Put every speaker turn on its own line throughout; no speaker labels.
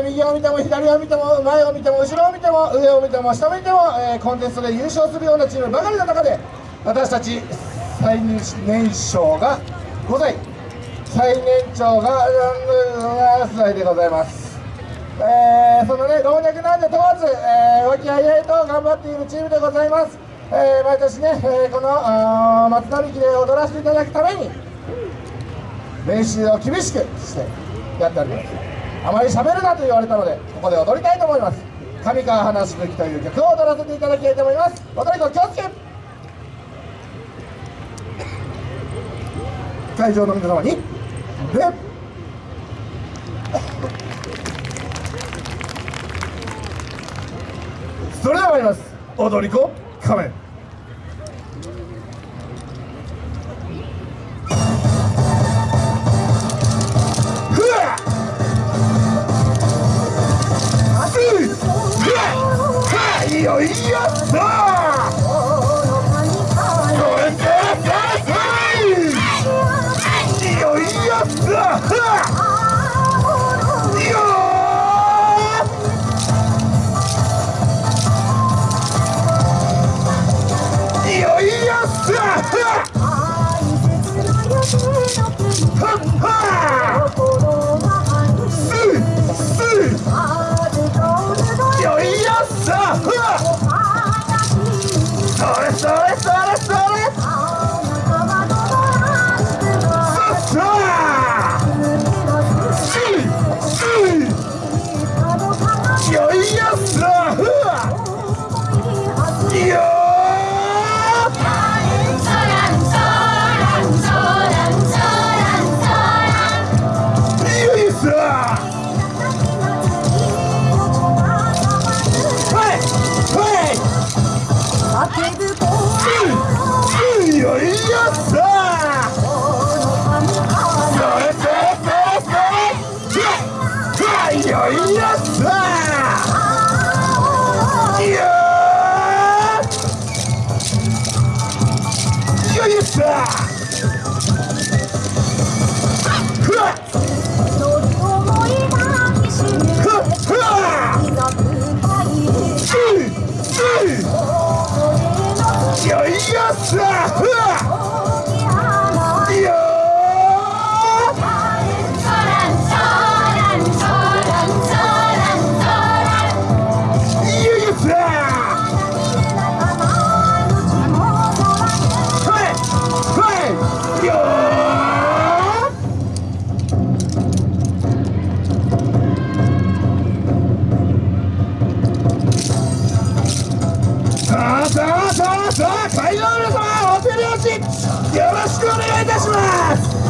右を見ても左を見ても前を見ても後ろを見ても上を見ても下を見ても、えー、コンテストで優勝するようなチームばかりの中で私たち最年少が5歳最年長が7歳でございます、えー、そのね老若男女問わず、えー、和気あいあいと頑張っているチームでございます、えー、毎年ね、えー、この松並木で踊らせていただくために練習を厳しくしてやっておりますあまり喋るなと言われたのでここで踊りたいと思います。上川花しぶきという曲を踊らせていただきたいと思います。踊り子気をつけ。会場の皆様に。それでは参ります。踊り子仮面。よろしくお願いいたします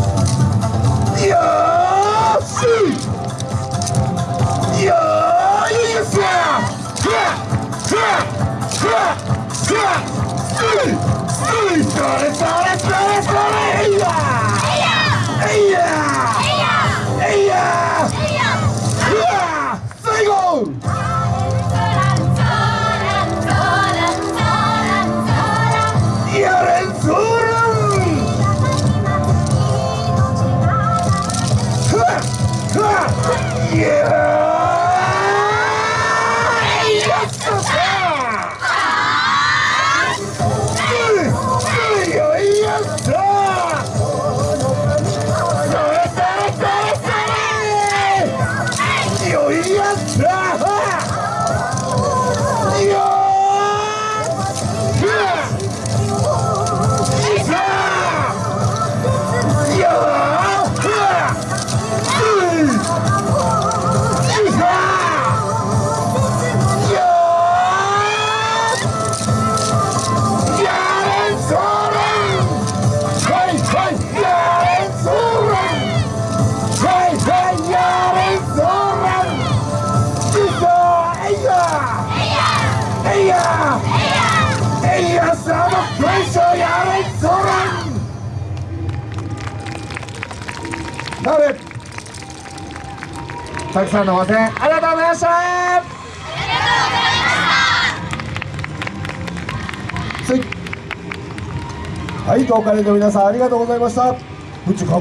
Yeah! くさんのご声援ありがとうございました。はい、東海の皆さんありがとうございました。うちかっこ